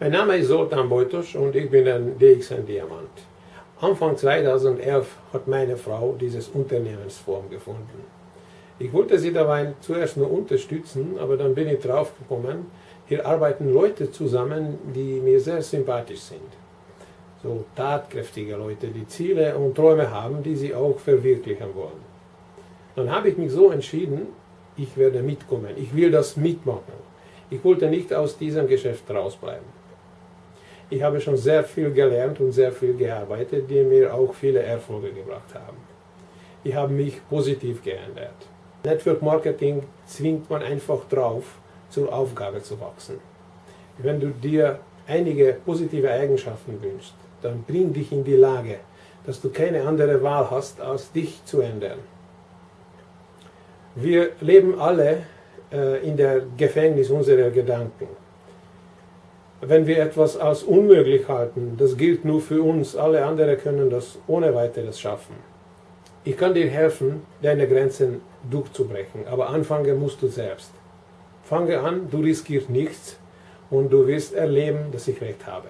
Mein Name ist Zoltan Beutosch und ich bin ein DXN Diamant. Anfang 2011 hat meine Frau dieses Unternehmensform gefunden. Ich wollte sie dabei zuerst nur unterstützen, aber dann bin ich drauf gekommen, hier arbeiten Leute zusammen, die mir sehr sympathisch sind. So tatkräftige Leute, die Ziele und Träume haben, die sie auch verwirklichen wollen. Dann habe ich mich so entschieden, ich werde mitkommen, ich will das mitmachen. Ich wollte nicht aus diesem Geschäft rausbleiben. Ich habe schon sehr viel gelernt und sehr viel gearbeitet, die mir auch viele Erfolge gebracht haben. Ich habe mich positiv geändert. Network Marketing zwingt man einfach drauf, zur Aufgabe zu wachsen. Wenn du dir einige positive Eigenschaften wünschst, dann bring dich in die Lage, dass du keine andere Wahl hast, als dich zu ändern. Wir leben alle äh, in der Gefängnis unserer Gedanken. Wenn wir etwas als unmöglich halten, das gilt nur für uns, alle anderen können das ohne weiteres schaffen. Ich kann dir helfen, deine Grenzen durchzubrechen, aber anfangen musst du selbst. Fange an, du riskierst nichts und du wirst erleben, dass ich recht habe.